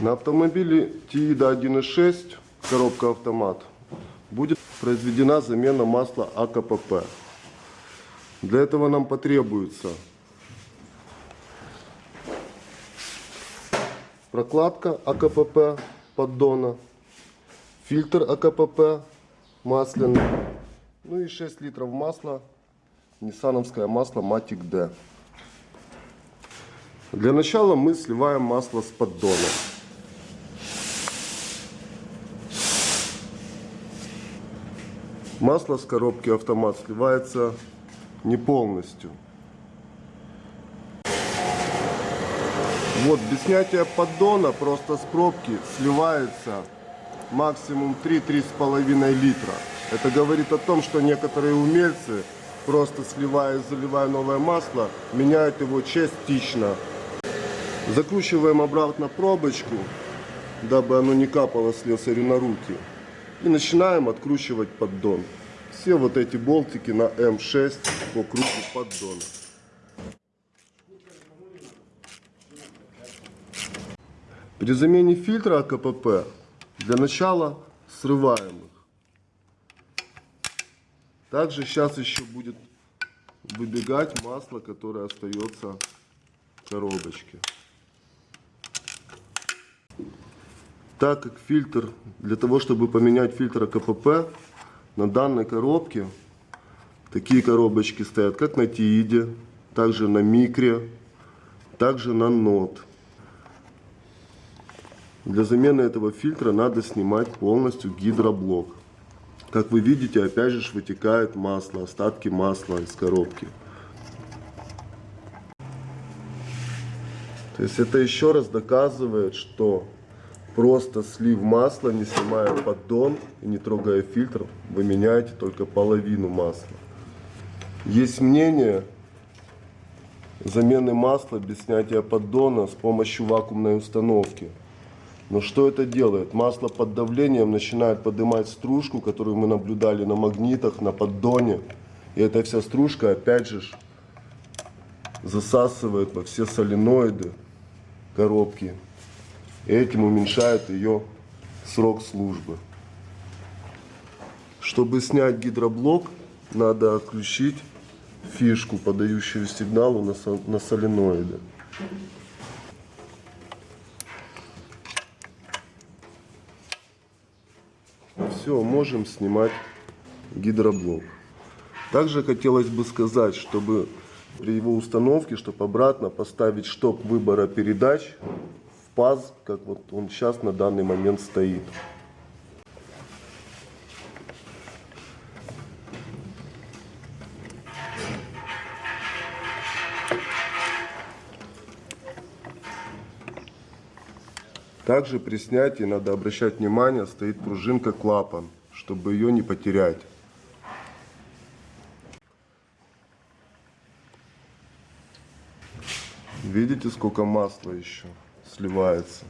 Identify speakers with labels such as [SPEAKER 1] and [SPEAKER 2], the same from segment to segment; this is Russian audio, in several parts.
[SPEAKER 1] На автомобиле Тиида 1.6, коробка автомат, будет произведена замена масла АКПП. Для этого нам потребуется прокладка АКПП поддона, фильтр АКПП масляный, ну и 6 литров масла, ниссановское масло Matic D. Для начала мы сливаем масло с поддона. Масло с коробки автомат сливается не полностью. Вот, без снятия поддона просто с пробки сливается максимум 3-3,5 литра. Это говорит о том, что некоторые умельцы, просто сливая и заливая новое масло, меняют его частично. Закручиваем обратно пробочку, дабы оно не капало слесарю на руки. И начинаем откручивать поддон. Все вот эти болтики на М6 по кругу поддона. При замене фильтра АКПП для начала срываем их. Также сейчас еще будет выбегать масло, которое остается в коробочке. Так как фильтр, для того чтобы поменять фильтр АКПП, на данной коробке такие коробочки стоят как на Тииде, также на Микре, также на Нот. Для замены этого фильтра надо снимать полностью гидроблок. Как вы видите, опять же вытекает масло, остатки масла из коробки. То есть это еще раз доказывает, что просто слив масла, не снимая поддон и не трогая фильтр, вы меняете только половину масла. Есть мнение замены масла без снятия поддона с помощью вакуумной установки. Но что это делает? Масло под давлением начинает поднимать стружку, которую мы наблюдали на магнитах, на поддоне. И эта вся стружка опять же засасывает во все соленоиды коробки. Этим уменьшает ее срок службы. Чтобы снять гидроблок, надо отключить фишку, подающую сигналу на, на соленоиды. Все, можем снимать гидроблок. Также хотелось бы сказать, чтобы при его установке, чтобы обратно поставить штоп выбора передач паз, как вот он сейчас на данный момент стоит. Также при снятии надо обращать внимание, стоит пружинка клапан, чтобы ее не потерять. Видите, сколько масла еще сливается.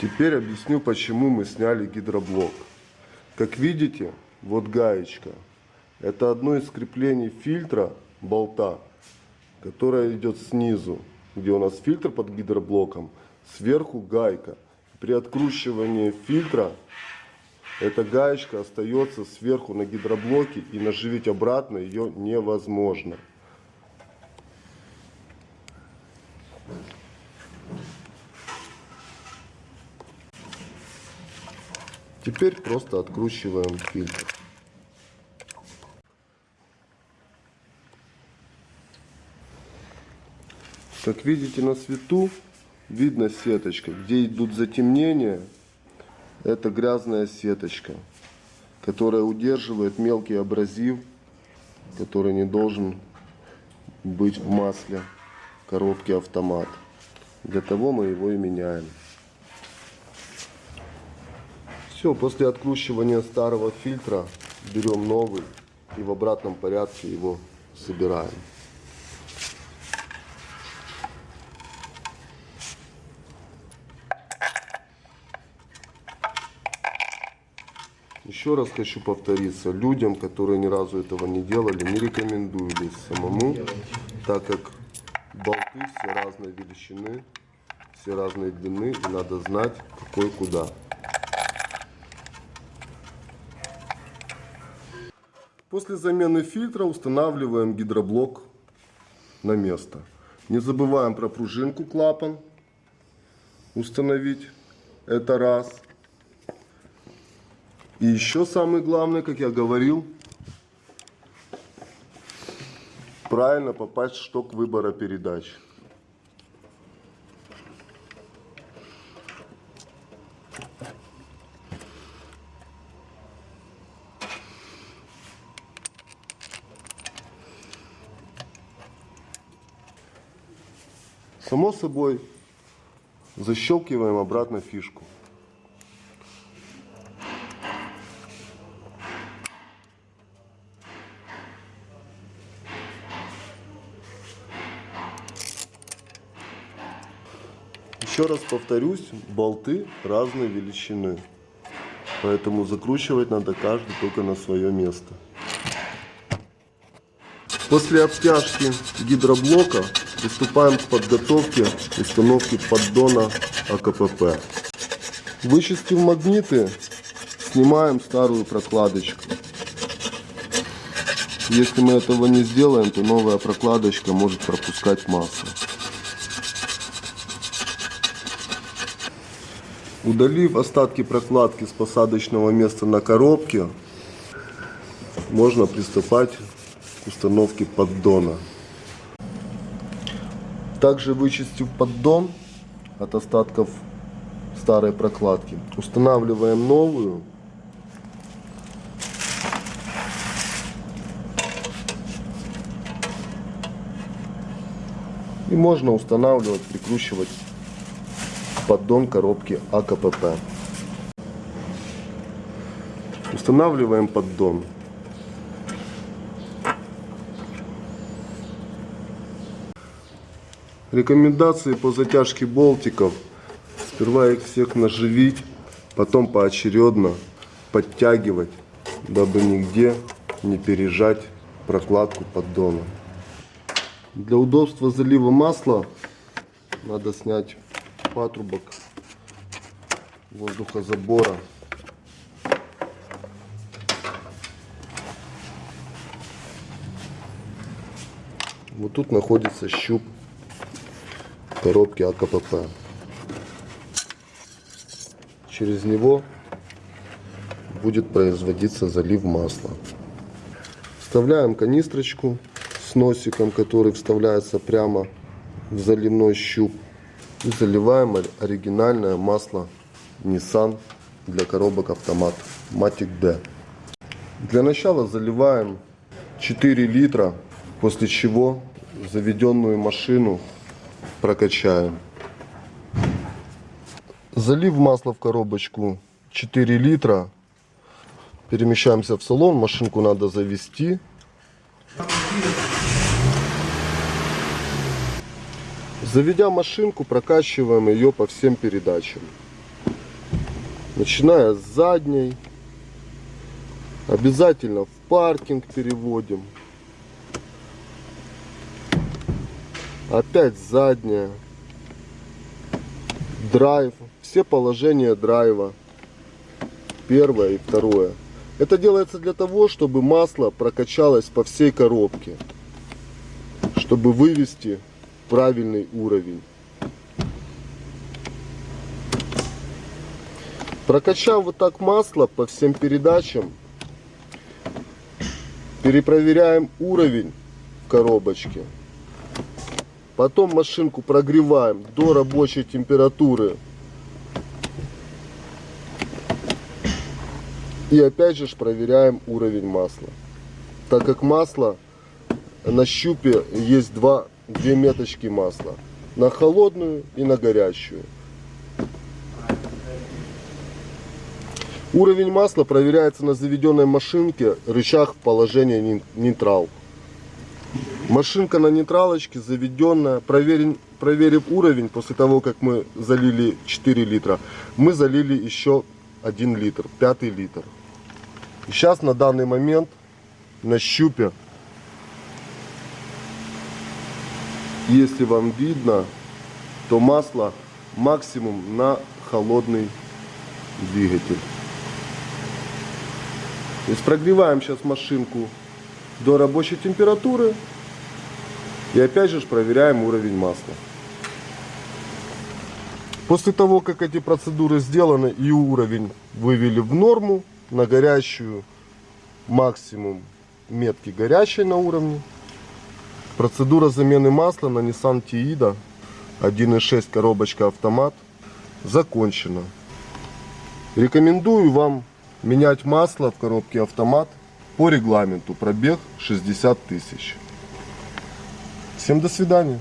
[SPEAKER 1] Теперь объясню, почему мы сняли гидроблок. Как видите, вот гаечка. Это одно из креплений фильтра болта, которое идет снизу, где у нас фильтр под гидроблоком, сверху гайка. При откручивании фильтра эта гаечка остается сверху на гидроблоке и наживить обратно ее невозможно. Теперь просто откручиваем фильтр. Как видите на свету, видно сеточка. Где идут затемнения, это грязная сеточка, которая удерживает мелкий абразив, который не должен быть в масле коробки автомат. Для того мы его и меняем. Все, после откручивания старого фильтра берем новый и в обратном порядке его собираем. Еще раз хочу повториться, людям, которые ни разу этого не делали, не рекомендую лезть самому, так как болты все разной величины, все разной длины, и надо знать, какой куда. После замены фильтра устанавливаем гидроблок на место. Не забываем про пружинку клапан установить. Это раз. И еще самое главное, как я говорил, правильно попасть в шток выбора передач. Само собой, защелкиваем обратно фишку. Еще раз повторюсь, болты разной величины. Поэтому закручивать надо каждый только на свое место. После обтяжки гидроблока приступаем к подготовке установки поддона АКПП. Вычистив магниты, снимаем старую прокладочку. Если мы этого не сделаем, то новая прокладочка может пропускать масло. Удалив остатки прокладки с посадочного места на коробке, можно приступать к установке поддона. Также вычистив поддон от остатков старой прокладки, устанавливаем новую. И можно устанавливать, прикручивать поддон коробки АКПП. Устанавливаем поддон. Рекомендации по затяжке болтиков. Сперва их всех наживить, потом поочередно подтягивать, дабы нигде не пережать прокладку поддона. Для удобства залива масла надо снять патрубок воздухозабора. Вот тут находится щуп коробки АКПП. Через него будет производиться залив масла. Вставляем канистрочку с носиком, который вставляется прямо в заливной щуп. И заливаем оригинальное масло Nissan для коробок автомат Matic D. Для начала заливаем 4 литра, после чего заведенную машину прокачаем. Залив масла в коробочку 4 литра. Перемещаемся в салон, машинку надо завести. Заведя машинку, прокачиваем ее по всем передачам. Начиная с задней. Обязательно в паркинг переводим. Опять задняя. Драйв. Все положения драйва. Первое и второе. Это делается для того, чтобы масло прокачалось по всей коробке. Чтобы вывести правильный уровень. Прокачав вот так масло по всем передачам, перепроверяем уровень в коробочке. Потом машинку прогреваем до рабочей температуры. И опять же проверяем уровень масла. Так как масло на щупе есть два две меточки масла. На холодную и на горячую. Уровень масла проверяется на заведенной машинке рычаг положения нейтрал. Машинка на нейтралочке заведенная. Проверим, проверив уровень, после того, как мы залили 4 литра, мы залили еще 1 литр, 5 литр. Сейчас на данный момент на щупе, если вам видно, то масло максимум на холодный двигатель. То есть прогреваем сейчас машинку до рабочей температуры и опять же проверяем уровень масла. После того, как эти процедуры сделаны и уровень вывели в норму, на горящую максимум метки горящей на уровне, процедура замены масла на Nissan Tiida 1.6 коробочка автомат закончена. Рекомендую вам менять масло в коробке автомат по регламенту пробег 60 тысяч. Всем до свидания.